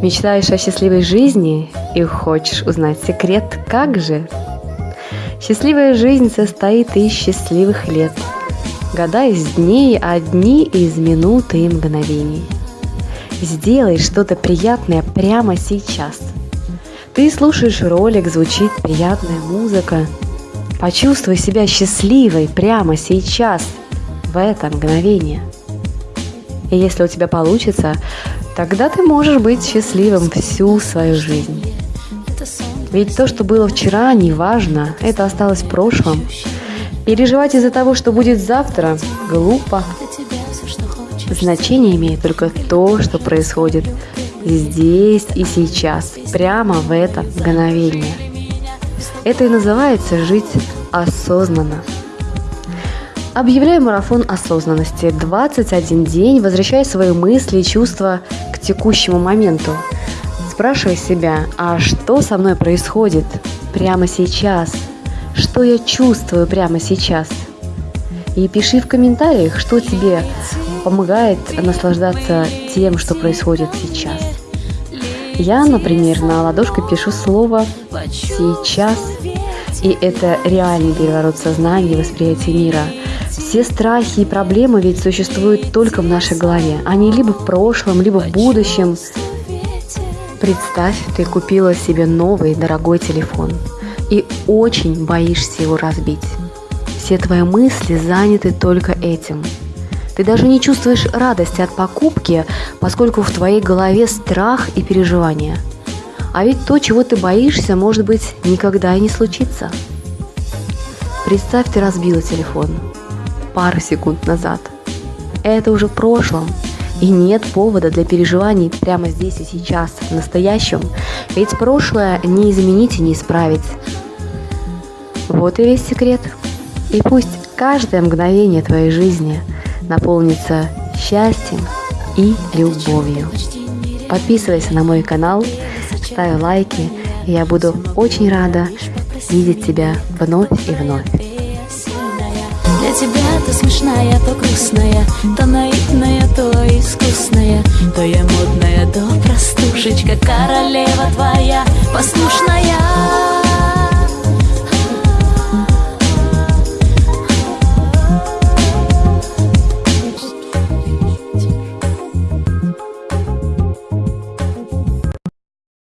Мечтаешь о счастливой жизни и хочешь узнать секрет, как же? Счастливая жизнь состоит из счастливых лет. Года из дней, а дни из минуты и мгновений. Сделай что-то приятное прямо сейчас. Ты слушаешь ролик, звучит приятная музыка. Почувствуй себя счастливой прямо сейчас, в это мгновение. И если у тебя получится, Тогда ты можешь быть счастливым всю свою жизнь. Ведь то, что было вчера, не важно, это осталось в прошлом. Переживать из-за того, что будет завтра, глупо. Значение имеет только то, что происходит здесь и сейчас, прямо в это мгновение. Это и называется жить осознанно. Объявляю марафон осознанности. 21 день, возвращая свои мысли и чувства к текущему моменту. Спрашивай себя, а что со мной происходит прямо сейчас? Что я чувствую прямо сейчас? И пиши в комментариях, что тебе помогает наслаждаться тем, что происходит сейчас. Я, например, на ладошке пишу слово «сейчас», и это реальный переворот сознания и восприятия мира – все страхи и проблемы ведь существуют только в нашей голове. Они либо в прошлом, либо в будущем. Представь, ты купила себе новый дорогой телефон и очень боишься его разбить. Все твои мысли заняты только этим. Ты даже не чувствуешь радости от покупки, поскольку в твоей голове страх и переживания. А ведь то, чего ты боишься, может быть, никогда и не случится. Представь, ты разбила телефон – пару секунд назад. Это уже в прошлом, и нет повода для переживаний прямо здесь и сейчас, в настоящем, ведь прошлое не изменить и не исправить. Вот и весь секрет. И пусть каждое мгновение твоей жизни наполнится счастьем и любовью. Подписывайся на мой канал, ставь лайки, и я буду очень рада видеть тебя вновь и вновь. Для тебя то смешная, то грустная То наивная, то искусная. То я модная, то простушечка Королева твоя послушная